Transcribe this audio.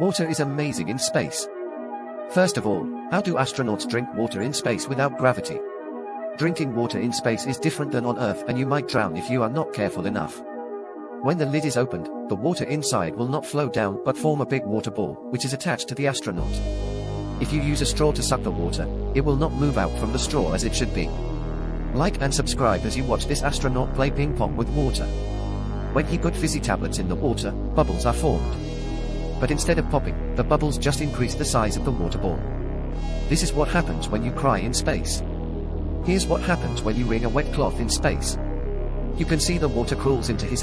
Water is amazing in space. First of all, how do astronauts drink water in space without gravity? Drinking water in space is different than on Earth and you might drown if you are not careful enough. When the lid is opened, the water inside will not flow down but form a big water ball, which is attached to the astronaut. If you use a straw to suck the water, it will not move out from the straw as it should be. Like and subscribe as you watch this astronaut play ping pong with water. When he put fizzy tablets in the water, bubbles are formed. But instead of popping, the bubbles just increase the size of the water ball. This is what happens when you cry in space. Here's what happens when you wring a wet cloth in space. You can see the water crawls into his